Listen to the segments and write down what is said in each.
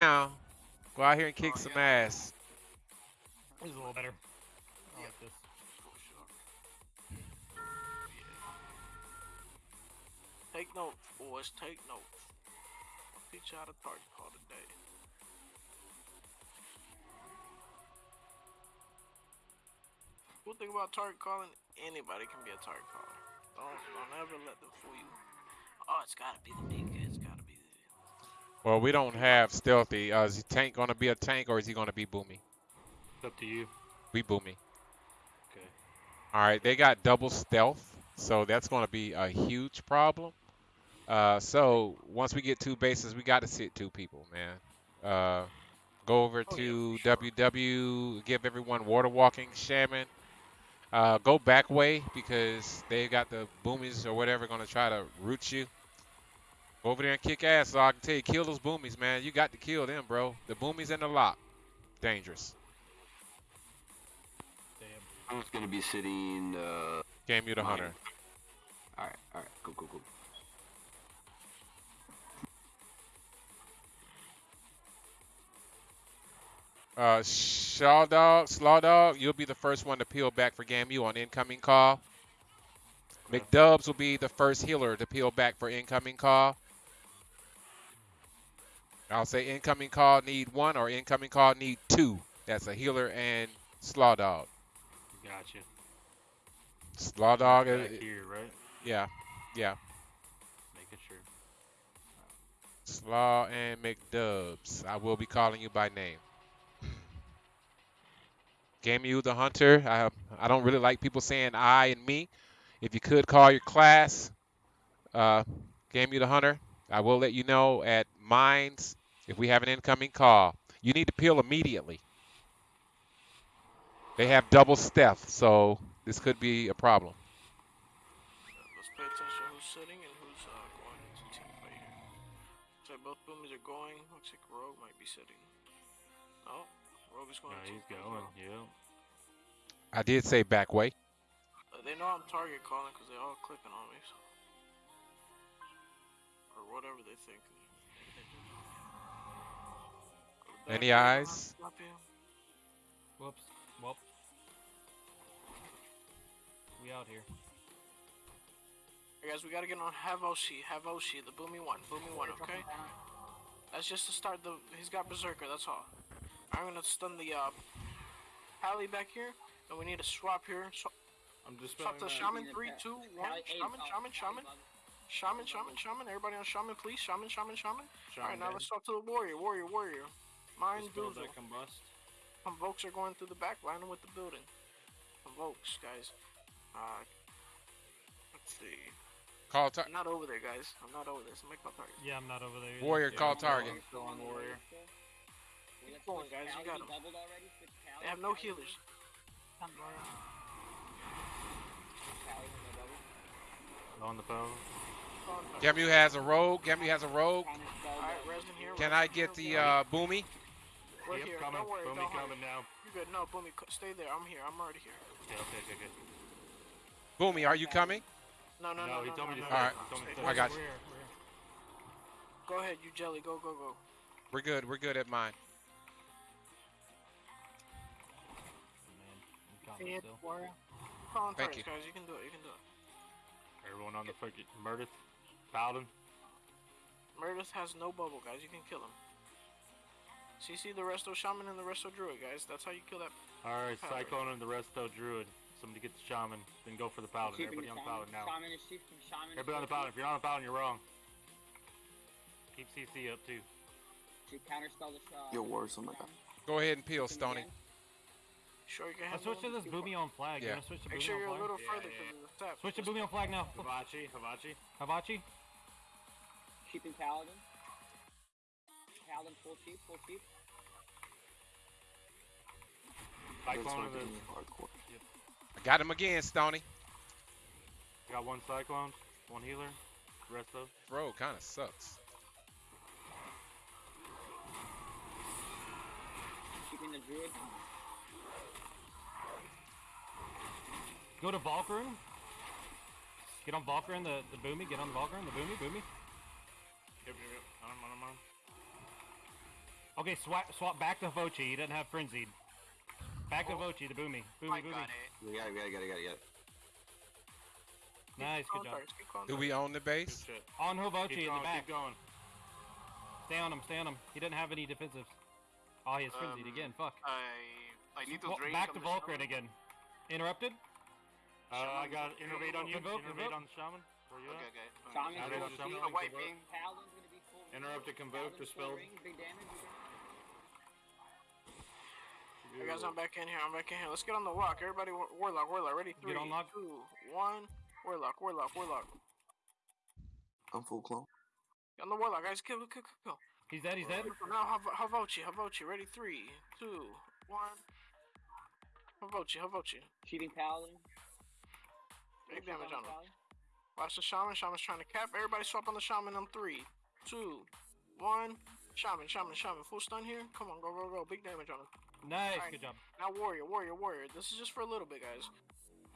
now. Go out here and kick Oh, some yeah. ass. This is a little better. I like this. Take notes, boys. Take notes. I'll teach you how to target call today. Cool thing about target calling, anybody can be a target caller. Don't don't ever let them fool you. Oh, it's gotta be the big guy. Well, we don't have stealthy. Uh, is he tank gonna be a tank or is he gonna be boomy? It's up to you. We boomy. Okay. All right, they got double stealth, so that's going to be a huge problem. Uh, so once we get two bases, we got to sit two people, man. Uh, go over Oh, to for sure. WW, give everyone water walking shaman. Uh, go back way because they got the boomies or whatever going to try to root you. Go over there and kick ass, so I can tell you, kill those boomies, man. You got to kill them, bro. The boomies in the lock, dangerous. Damn. I'm just gonna be sitting. Uh, Gamu the Mine. hunter. all right, all right, go, go, go. Uh, Shaw Dog, Slaw Dog, you'll be the first one to peel back for GAMU on incoming call. McDubs will be the first healer to peel back for incoming call. I'll say incoming call need one or incoming call need two. That's a healer and Slaw Dog. Gotcha. Slaw Dog, Back here, right? yeah, yeah. Making sure. Slaw and McDubs. I will be calling you by name. Gamu the Hunter. I I don't really like people saying I and me. If you could call your class, uh, you the Hunter. I will let you know at mines if we have an incoming call. You need to peel immediately. They have double stealth, so this could be a problem. Let's pay attention who's sitting and who's uh, going into team fight here. So both boomies are going. Looks like Rogue might be sitting. Oh, Rogue is No, going. to he's team fight as going. well. Yeah. I did say back way. Uh, they know I'm target calling because they're all clicking on me. So. Or whatever they think. Any eyes? Whoops. Whoop. We out here. Hey guys, we gotta get on Havoshi. Havoshi, the boomy one. Boomy one, okay? That's just to start the. He's got Berserker, that's all. I'm gonna stun the uh, Pally back here, and we need to swap here. Swap, I'm just swap to Shaman. Three, two, one. Shaman, Shaman, Shaman. Shaman, Shaman, Shaman. Everybody on Shaman, please. Shaman, Shaman, Shaman. Alright, now let's talk to the Warrior. Warrior, Warrior. Mind Doozle. that combust. Convokes are going through the back, line them with the building. Convokes, guys. Uh, let's see. Call target. Not over there, guys. I'm not over there. So make my target. Yeah, I'm not over there. either. Warrior, Yeah, call I'm target. going, Still on warrior. Keep going, guys. You got 'em. They have no healers. On the phone. Gamu has a rogue. Gamu has a rogue. Alright, resin here. Can I get the Boomy. uh, boomy? We're yep, here. coming. Don't worry. Boomy don't coming now. You good? No, Boomy, stay there. I'm here. I'm already here. Yeah, okay, okay, okay. Boomy, are you coming? No, no, No, no, he no, told no, me to no, Alright, no, He told me to stay stay. I got you. We're here, we're here. Go ahead, you jelly. Go, go, go. We're good. We're good at mine. Man, I'm coming still. Call on Thank you. guys. You can do it. You can do it. Everyone on the fucking Murder. Paladin. Meredith has no bubble, guys. You can kill him. CC the resto shaman and the resto druid, guys. That's how you kill that. Alright, Paladin. Cyclone and the resto druid. Somebody get the shaman, then go for the paladin. Everybody on the paladin now. Shaman is shifting, shaman is Everybody on the paladin. If you're on the paladin, you're wrong. Keep CC up too. To counterspell the shot. Yo, War, something like that. Go ahead and peel, Stony. Sure, you can Let's have switch to this boomy on flag. Yeah. You wanna switch to Make boomy sure on you're a flag? little Yeah, further yeah. because of the step. Switch to boomy on flag now. Hibachi, Hibachi. Hibachi. Keeping paladin. Paladin full sheep, full sheep. That's Cyclone what of the. I'm doing, hardcore. I got him again, Stony. Got one cyclone, one healer. Resto. Bro, kind of sucks. Keeping the druid. Go to Valkyrie. Get on Valkyrie, the, the boomy. Get on the Valkyrie, the boomy, boomy. Yep, yep, yep. On him, on him, on him. Okay, swap swap back to Vochi. He doesn't have frenzied. Back to Vochi, to boomy. Boomy, I boomy. got it. We got it, we got it, got it, got it, got it. Nice, good job. targets, Do we own the base? On Hovochi Keep in going, the back. keep going. Stay on him, stay on him. He doesn't have any defensives. Oh, he has frenzied Um, again. Fuck. I I need to Wa- drink. back to the Vulcan shaman. again. Interrupted? Uh, I got innervate on you. Convoke, Innervate on the shaman. Where you Okay, at? okay. Shaman's Added full on shaman. sheep. Uh, wiping. Paladin's gonna be full. Interrupt to convoke, Paladin's full dispelled. Big damage. Big. Hey guys, I'm back in here. I'm back in here. Let's get on the walk. Everybody, war- warlock, warlock. Ready? Three, on lock. two, one. Warlock, warlock, warlock. I'm full clone. Get on the warlock, guys. Kill, kill, kill, kill. He's dead, he's dead. Now, Hav- Havochi, Havochi. Ready? Three, two, one. How vote you? How Havochi, Havochi. Cheating paladin. Big damage on him. Paladin. Watch the shaman. Shaman's trying to cap. Everybody swap on the shaman on three, two, one. Shaman, shaman, shaman. Full stun here. Come on, go, go, go. Big damage on him. Nice, Alright. good job. Now warrior, warrior, warrior. This is just for a little bit, guys.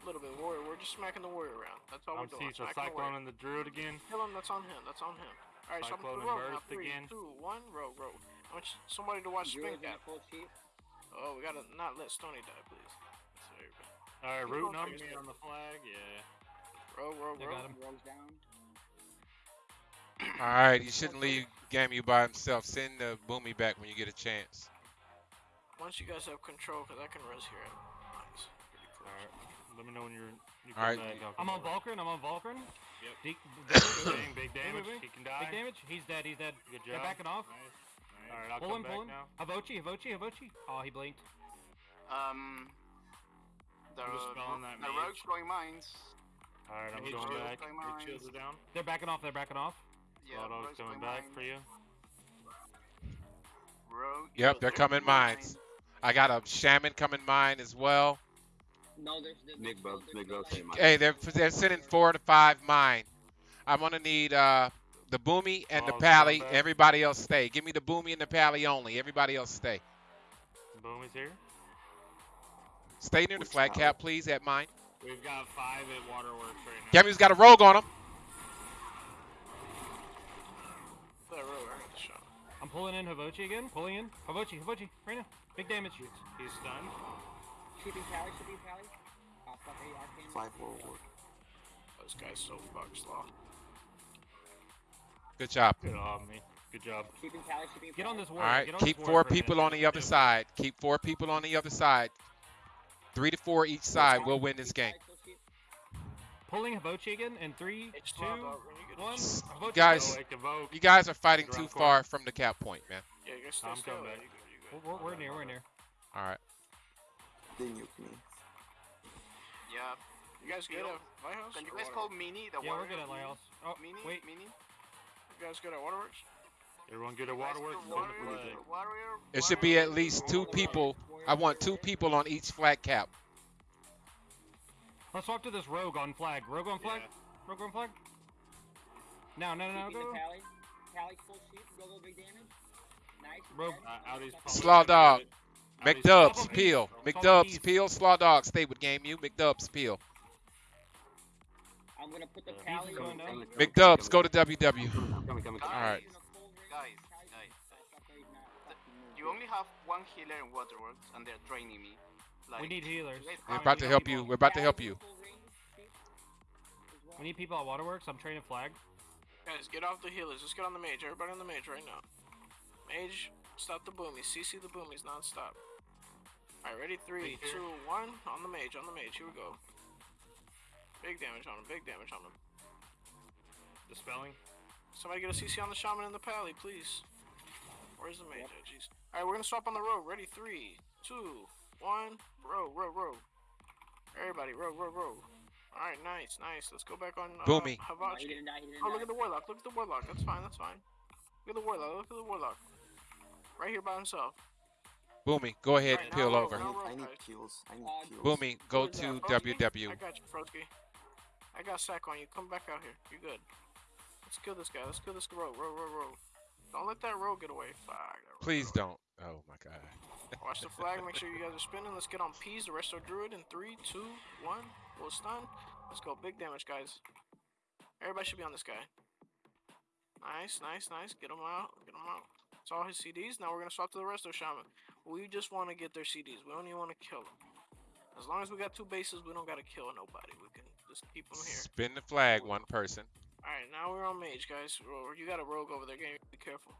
A little bit warrior. We're just smacking the warrior around. That's all I'm we're doing. seeing so Smacking the warrior. cyclone and the druid again. Kill him. That's on him. That's on him. All right, so I'm Cyclone row and now. burst Three, again. two, one. Row, row. I want somebody to watch spin Druid's in cap. full sheep. Oh, we gotta not let Stony die, please. There you go. Alright, Keep rooting going, on please. me on the flag. Yeah. Row, row, They row. got him. Rogue's down. All right, you shouldn't leave Gamu by himself. Send the boomy back when you get a chance. Once you guys have control, because I can res here. Nice. Pretty close. Alright. Let me know when you're. You All right. back, I'll I'm on over. Vulcan, I'm on Vulcan. Yep. Big, Bang, big damage. He can die. Big damage. He's dead, he's dead. Good They're job. backing off. Nice. Alright, I'll Pull come him, back pull him. now. Havochi, Havochi, Havochi. Oh, he blinked. Um. The, I'm the rogues throwing mines. Alright, I'm going back. going Big mines. shields are down. They're backing off, they're backing off. Yeah, Lotto's coming going back mines. for you. Rogue. Yep, they're coming mines. I got a shaman coming mine as well. No, there's there's Nick still- Bubs, there's Nick still, Bubs like, say mine. Hey, they're they're sending four to five mine. I'm gonna need uh the boomy and the Oh, pally. Everybody else stay. Give me the boomy and the pally only. Everybody else stay. Boom is here. Stay near the Which flag pally? cap, please, at mine. We've got five at Waterworks right now. Gamu's got a rogue on him. That row, right? Shot. I'm pulling in Havochi again. Pulling in. Havochi, Havochi, right now. Big damage. He's stunned. Cheating pally, cheating pally. Oh, fuck, hey, arcane. Five forward. This guy's so fucked slow. Good job. Good job, me. Good job. Cheating pally, cheating Get on this All warrior. right, Get on keep four warrior for a minute. people on the other side. Keep four people on the other side. Three to four each side. We'll win this game. Pulling Havochi again in three, It's two, slow, dog. When you get one. S- Havochi, guys, Go, You guys are fighting too the far from the cap point, man. Yeah, you guys stay I'm still. coming Yeah, back. you good, good. We're, we're, we're near, we're near. All right. They nuke me. Yeah. You guys good Yo, at Lighthouse? Can you guys Waterworks? call Mini the Yeah, we're warrior? good at Lighthouse. Oh, Mini? wait. Mini? You guys good at Waterworks? Everyone good at You guys Waterworks? do Send the warrior, flag. warrior, It should be at least two people. I want two people on each flag cap. Let's swap to this rogue on flag. Rogue on flag? Yeah. Rogue on flag? No, no, no, Cheating go. the pally. Pally full sheep. Go, go, big damage. Nice. Rogue. Uh, Slaw dog. good. McDubs, peel. Swap 'em McDubs, peel. Slaw dog, stay with Gamu. McDubs, peel. I'm gonna put the Yeah. pally. He's going down. on- McDubs, go to WW. Coming, coming, coming. All right. Guys, guys. You only have one healer in Waterworks, and they're training me. Like, We need healers. We're about to help people- you. We're about to help you. We need people at Waterworks. I'm training flag. Guys, get off the healers. Let's get on the mage. Everybody on the mage right now. Mage, stop the boomies. CC the boomies non-stop. Alright, ready? Three, Right here. two, one. On the mage, on the mage. Here we go. Big damage on him. Big damage on him. Dispelling. Somebody get a CC on the shaman and the pally, please. Where's the mage? Oh, jeez. Alright, we're gonna swap on the rogue. Ready? Three, two, one. Rogue, rogue, rogue. Everybody, rogue, rogue, rogue. Alright, nice, nice. Let's go back on uh, Boomy. No, Havachi. he didn't die. Oh, look at the warlock. Look at the warlock. That's fine. That's fine. Look at the warlock. Look at the warlock. Right here by himself. Boomy, go ahead and peel now over. I roll, need, roll, I need kills. I need Uh, kills. Boomy, go Who's to Frosky? WW. I got you, Frosky. I got sack on you. Come back out here. You're good. Let's kill this guy. Let's kill this rogue. Rogue, rogue, rogue. Don't let that rogue get away. Fuck. that rogue. Please don't. Oh my god. Watch the flag. Make sure you guys are spinning. Let's get on P's. The resto druid in three, two, one. We'll stun. Let's go. Big damage, guys. Everybody should be on this guy. Nice, nice, nice. Get him out. Get him out. It's all his CDs. Now we're gonna swap to the resto Shaman. We just want to get their CDs. We don't even want to kill them. As long as we got two bases, we don't gotta kill nobody. We can just keep them here. Spin the flag, one person. All right, now we're on mage, guys. You got a rogue over there. Game. Be careful.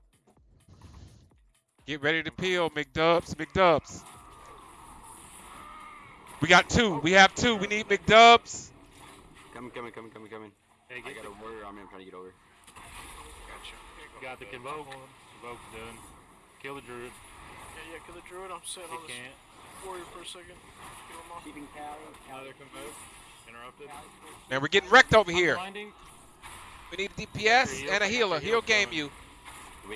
Get ready to peel, McDubs, McDubs. We got two. We have two. We need McDubs. Coming, coming, coming, coming, coming. Hey, I got a warrior army. I'm trying to get over. Gotcha. You go. got the convoke. Convoke's done. Kill the druid. Yeah, yeah. Kill the druid. I'm sitting on this can't. warrior for a second. Kill him off. Keeping Cali. Another convoke. Interrupted. Man, we're getting wrecked over here. Blinding. We need a DPS and a healer. He'll Gamu.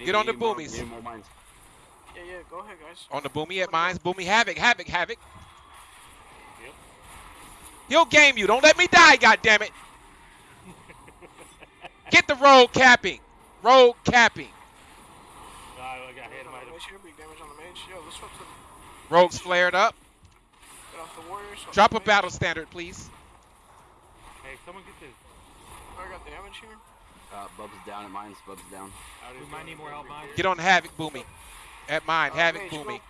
Get on the boomies. we more mines. Yeah, yeah. Go ahead, guys. On the boomy at mines. Boomy havoc, havoc, havoc. Yep. He'll Gamu. Don't let me die, goddammit. Get the road capping. Road capping. I got hit him. I Mage here. Big damage on the mage. Yo, let's swap to Rogues flared up. get off the warrior. swap Drop a battle standard, please. Hey, someone get this. I got damage here. Uh, Bub's down at mines. Bub's down. We might need more help, mine. Get on havoc, boomy. At mine, Uh, havoc, mage, go boomy.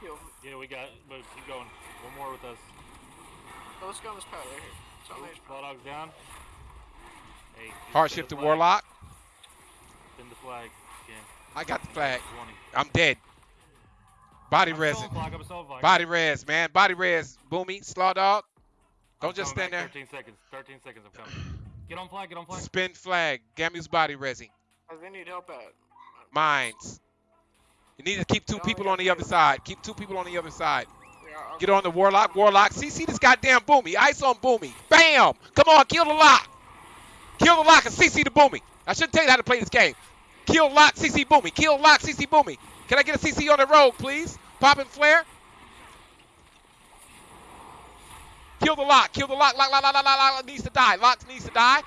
Yeah, we got. But keep going. One more with us. Oh, let's go on this pad right here. It's on mage. Dog's down. Hey. just Hardship to spin the flag. warlock. Spin the flag. Again. I got the flag. 20. I'm dead. Body I'm resin. still on flag, I'm still on flag. Body res, man. Body res. Boomy. Slaw dog. I'm Don't just stand back. there. 13 seconds. 13 seconds. I'm coming. Get on flag, get on flag. Spin flag. Gamu's body resing. Guys, they need help at. Mines. You need to keep two No, people on the other yeah. side. Keep two people on the other side. Yeah, I'll Get on the warlock. Warlock. CC this goddamn boomy. Ice on boomy. Bam. Come on. Kill the lock. Kill the lock and CC the boomy. I shouldn't tell you how to play this game. Kill lock. CC boomy. Kill lock. CC boomy. Can I get a CC on the road, please? Popping flare. Kill the lock. Kill the lock. Lock, lock, lock, lock, lock, lock needs to die. Lock needs to die.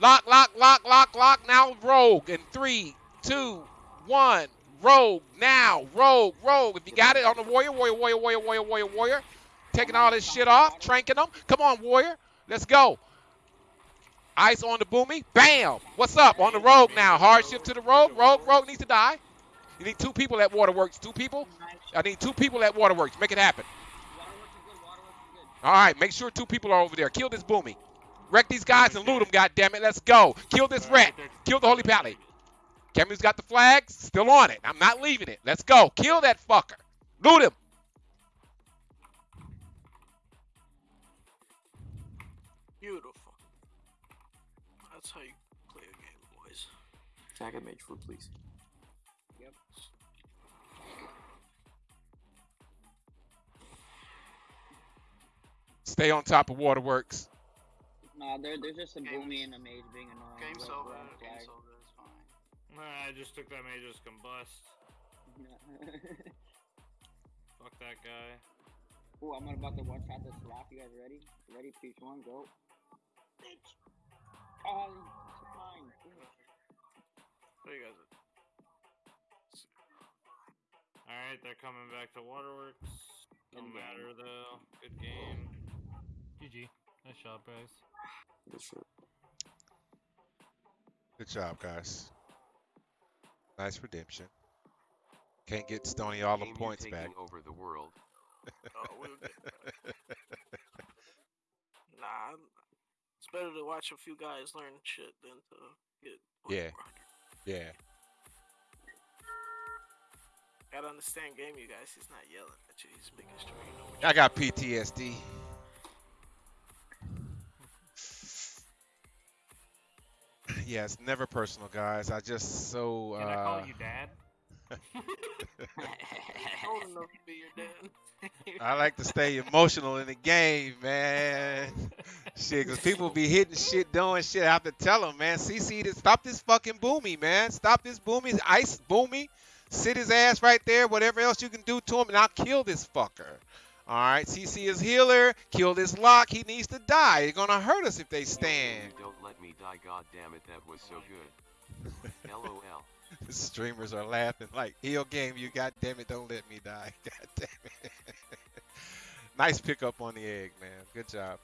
Lock, lock, lock, lock, lock. Now rogue. In three, two, one. Rogue. Now. Rogue, rogue. If you got it on the warrior, warrior, warrior, warrior, warrior, warrior, warrior. Taking all this shit off. Tranking them. Come on, warrior. Let's go. Ice on the boomy. Bam. What's up? On the rogue now. Hard shift to the rogue. Rogue, rogue needs to die. You need two people at Waterworks. Two people? I need two people at Waterworks. Make it happen. Waterworks is good. Waterworks is good. All right, make sure two people are over there. Kill this boomy. Wreck these guys and loot them, goddammit. Let's go. Kill this rat. Kill the holy pally. Gamu's got the flags. Still on it. I'm not leaving it. Let's go. Kill that fucker. Loot him. Beautiful. That's how you play a game, boys. Attack at mage foot, please. Stay on top of Waterworks. Nah, there, there's just a Game's- boomy and a mage being annoying. Game's We're- over. we're Game's over. It's fine. Nah, I just took that mage's combust. Fuck that guy. Ooh, I'm about to one shot this slap. You guys ready? Ready? Three, two, one, go. Bitch. Oh, it's mine. Damn it. What you guys? Alright, they're coming back to Waterworks. Don't Good game. matter though. Good game. GG. Nice job, guys. Good shit. Good job, guys. Nice redemption. Can't get Stony all the points back. over the world. Oh, we'll. Nah, it's better to watch a few guys learn shit than to get. Yeah. Yeah. Gotta understand game, you guys. He's not yelling at you. He's making sure you know. I got PTSD. Yeah, it's never personal, guys. I just so Can I call uh, you dad? old enough to be your dad. I like to stay emotional in the game, man. Shit, cause people be hitting shit, doing shit. I have to tell them, man. CC, to stop this fucking boomy, man. Stop this boomy, ice boomy. Sit his ass right there. Whatever else you can do to him, and I'll kill this fucker. All right, CC is healer. Kill this lock. He needs to die. They're gonna hurt us if they stand. Don't let me die, god damn it, that was so good. LOL. The streamers are laughing like heal game. You god damn it, don't let me die. God damn it. nice pickup on the egg, man. Good job.